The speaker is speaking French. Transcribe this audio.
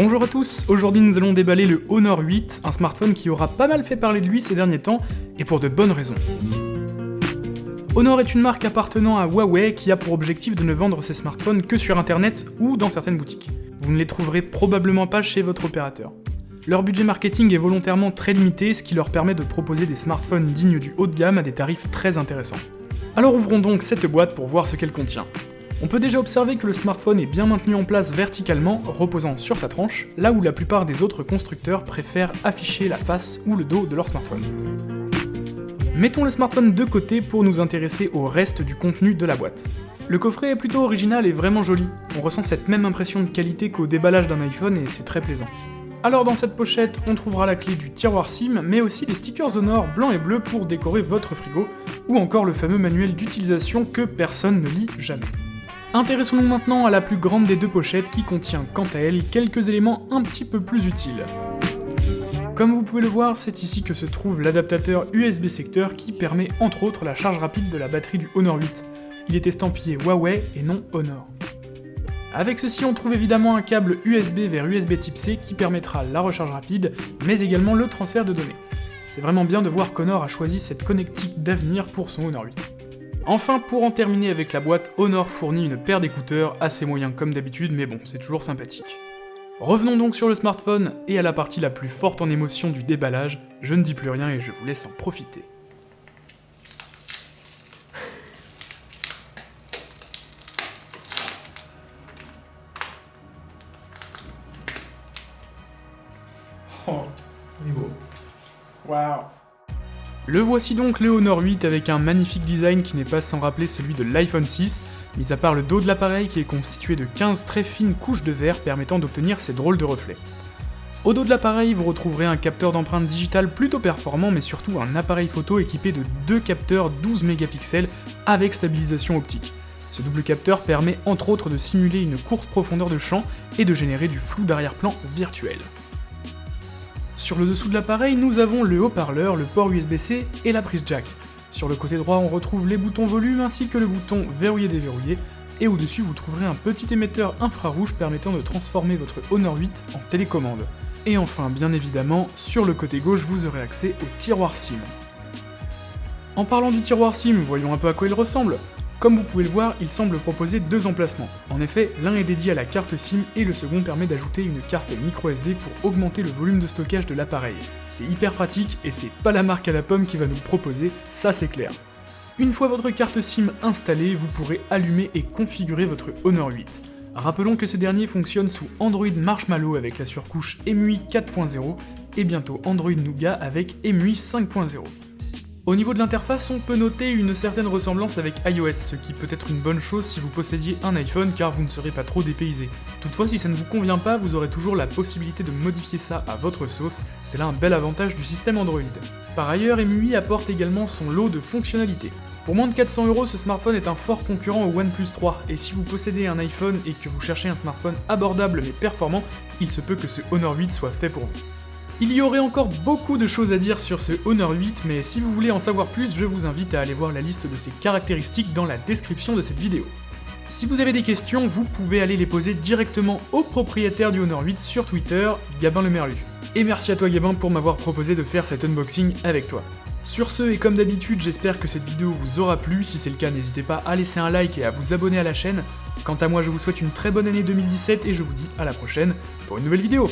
Bonjour à tous, aujourd'hui nous allons déballer le Honor 8, un smartphone qui aura pas mal fait parler de lui ces derniers temps, et pour de bonnes raisons. Honor est une marque appartenant à Huawei qui a pour objectif de ne vendre ses smartphones que sur internet ou dans certaines boutiques. Vous ne les trouverez probablement pas chez votre opérateur. Leur budget marketing est volontairement très limité, ce qui leur permet de proposer des smartphones dignes du haut de gamme à des tarifs très intéressants. Alors ouvrons donc cette boîte pour voir ce qu'elle contient. On peut déjà observer que le smartphone est bien maintenu en place verticalement, reposant sur sa tranche, là où la plupart des autres constructeurs préfèrent afficher la face ou le dos de leur smartphone. Mettons le smartphone de côté pour nous intéresser au reste du contenu de la boîte. Le coffret est plutôt original et vraiment joli, on ressent cette même impression de qualité qu'au déballage d'un iPhone et c'est très plaisant. Alors dans cette pochette, on trouvera la clé du tiroir SIM, mais aussi des stickers Honor blancs et bleus pour décorer votre frigo, ou encore le fameux manuel d'utilisation que personne ne lit jamais. Intéressons-nous maintenant à la plus grande des deux pochettes qui contient quant à elle quelques éléments un petit peu plus utiles. Comme vous pouvez le voir, c'est ici que se trouve l'adaptateur USB secteur qui permet entre autres la charge rapide de la batterie du Honor 8. Il est estampillé Huawei et non Honor. Avec ceci, on trouve évidemment un câble USB vers USB type C qui permettra la recharge rapide, mais également le transfert de données. C'est vraiment bien de voir qu'Honor a choisi cette connectique d'avenir pour son Honor 8. Enfin, pour en terminer avec la boîte, Honor fournit une paire d'écouteurs assez moyens comme d'habitude, mais bon, c'est toujours sympathique. Revenons donc sur le smartphone et à la partie la plus forte en émotion du déballage, je ne dis plus rien et je vous laisse en profiter. Oh, il est beau. Waouh le voici donc le Honor 8 avec un magnifique design qui n'est pas sans rappeler celui de l'iPhone 6, mis à part le dos de l'appareil qui est constitué de 15 très fines couches de verre permettant d'obtenir ces drôles de reflets. Au dos de l'appareil, vous retrouverez un capteur d'empreinte digitale plutôt performant, mais surtout un appareil photo équipé de deux capteurs 12 mégapixels avec stabilisation optique. Ce double capteur permet entre autres de simuler une courte profondeur de champ et de générer du flou d'arrière-plan virtuel. Sur le dessous de l'appareil, nous avons le haut-parleur, le port USB-C et la prise jack. Sur le côté droit, on retrouve les boutons volume ainsi que le bouton verrouiller-déverrouiller, et au-dessus vous trouverez un petit émetteur infrarouge permettant de transformer votre Honor 8 en télécommande. Et enfin, bien évidemment, sur le côté gauche, vous aurez accès au tiroir SIM. En parlant du tiroir SIM, voyons un peu à quoi il ressemble. Comme vous pouvez le voir, il semble proposer deux emplacements. En effet, l'un est dédié à la carte SIM et le second permet d'ajouter une carte microSD pour augmenter le volume de stockage de l'appareil. C'est hyper pratique et c'est pas la marque à la pomme qui va nous proposer, ça c'est clair. Une fois votre carte SIM installée, vous pourrez allumer et configurer votre Honor 8. Rappelons que ce dernier fonctionne sous Android Marshmallow avec la surcouche EMUI 4.0 et bientôt Android Nougat avec EMUI 5.0. Au niveau de l'interface, on peut noter une certaine ressemblance avec iOS, ce qui peut être une bonne chose si vous possédiez un iPhone car vous ne serez pas trop dépaysé. Toutefois, si ça ne vous convient pas, vous aurez toujours la possibilité de modifier ça à votre sauce, c'est là un bel avantage du système Android. Par ailleurs, MUI apporte également son lot de fonctionnalités. Pour moins de 400 euros, ce smartphone est un fort concurrent au OnePlus 3, et si vous possédez un iPhone et que vous cherchez un smartphone abordable mais performant, il se peut que ce Honor 8 soit fait pour vous. Il y aurait encore beaucoup de choses à dire sur ce Honor 8, mais si vous voulez en savoir plus, je vous invite à aller voir la liste de ses caractéristiques dans la description de cette vidéo. Si vous avez des questions, vous pouvez aller les poser directement au propriétaire du Honor 8 sur Twitter, Gabin le Merlu. Et merci à toi Gabin pour m'avoir proposé de faire cet unboxing avec toi. Sur ce, et comme d'habitude, j'espère que cette vidéo vous aura plu, si c'est le cas n'hésitez pas à laisser un like et à vous abonner à la chaîne. Quant à moi, je vous souhaite une très bonne année 2017 et je vous dis à la prochaine pour une nouvelle vidéo.